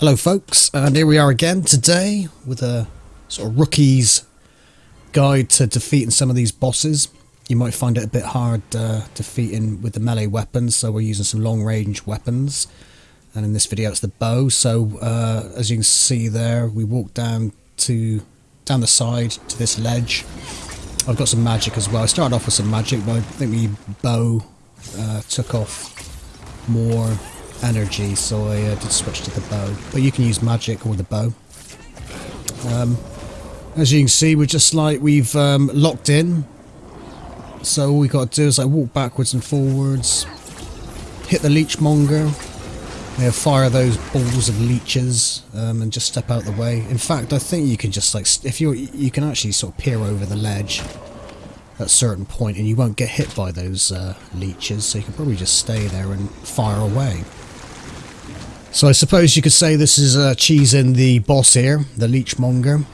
Hello folks, and here we are again today with a sort of rookie's guide to defeating some of these bosses. You might find it a bit hard uh, defeating with the melee weapons, so we're using some long range weapons. And in this video it's the bow, so uh, as you can see there, we walk down to down the side to this ledge. I've got some magic as well. I started off with some magic, but I think the bow uh, took off more energy, so I uh, did switch to the bow. But you can use magic or the bow. Um, as you can see, we're just like we've um, locked in. So all we got to do is like walk backwards and forwards, hit the leechmonger, you fire those balls of leeches, um, and just step out the way. In fact, I think you can just like if you you can actually sort of peer over the ledge at a certain point, and you won't get hit by those uh, leeches. So you can probably just stay there and fire away. So I suppose you could say this is uh, cheesing the boss here, the Leechmonger.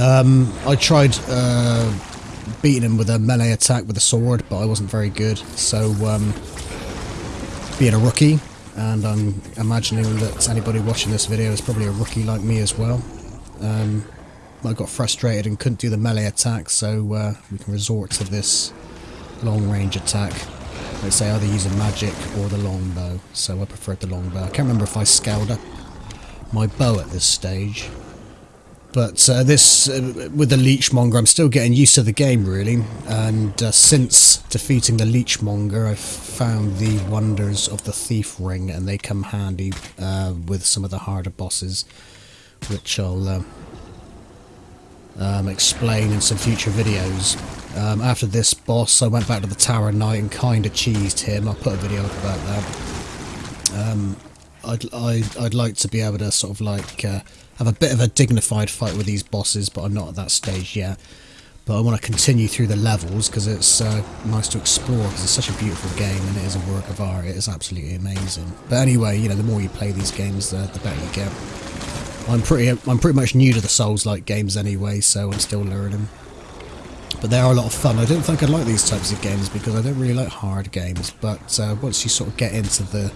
Um, I tried uh, beating him with a melee attack with a sword, but I wasn't very good. So, um, being a rookie, and I'm imagining that anybody watching this video is probably a rookie like me as well. Um, I got frustrated and couldn't do the melee attack, so uh, we can resort to this long range attack. Let's say either using magic or the longbow. So I preferred the longbow. I can't remember if I scaled up my bow at this stage. But uh, this, uh, with the Leechmonger, I'm still getting used to the game really. And uh, since defeating the Leechmonger, I've found the wonders of the Thief Ring, and they come handy uh, with some of the harder bosses, which I'll uh, um, explain in some future videos. Um, after this boss, I went back to the Tower Knight and kind of cheesed him. I'll put a video up about that. Um, I'd, I'd, I'd like to be able to sort of like uh, have a bit of a dignified fight with these bosses, but I'm not at that stage yet. But I want to continue through the levels because it's uh, nice to explore because it's such a beautiful game and it is a work of art. It is absolutely amazing. But anyway, you know, the more you play these games, the, the better you get. I'm pretty I'm pretty much new to the Souls-like games anyway, so I'm still learning. But they are a lot of fun. I don't think I'd like these types of games because I don't really like hard games. But uh, once you sort of get into the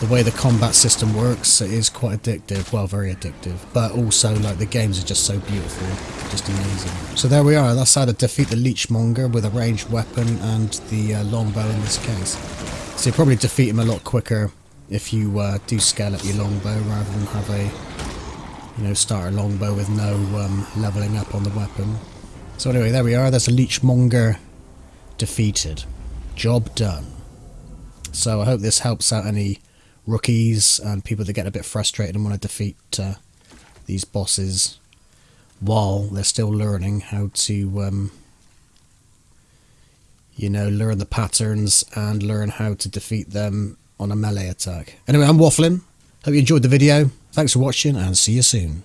the way the combat system works, it is quite addictive. Well, very addictive. But also, like the games are just so beautiful, just amazing. So there we are. That's how to defeat the Leechmonger with a ranged weapon and the uh, longbow in this case. So you probably defeat him a lot quicker if you uh, do scale up your longbow rather than have a you know start a longbow with no um, leveling up on the weapon. So anyway, there we are. There's a leechmonger defeated. Job done. So I hope this helps out any rookies and people that get a bit frustrated and want to defeat uh, these bosses while they're still learning how to um, you know learn the patterns and learn how to defeat them on a melee attack. Anyway, I'm waffling. Hope you enjoyed the video. Thanks for watching and see you soon.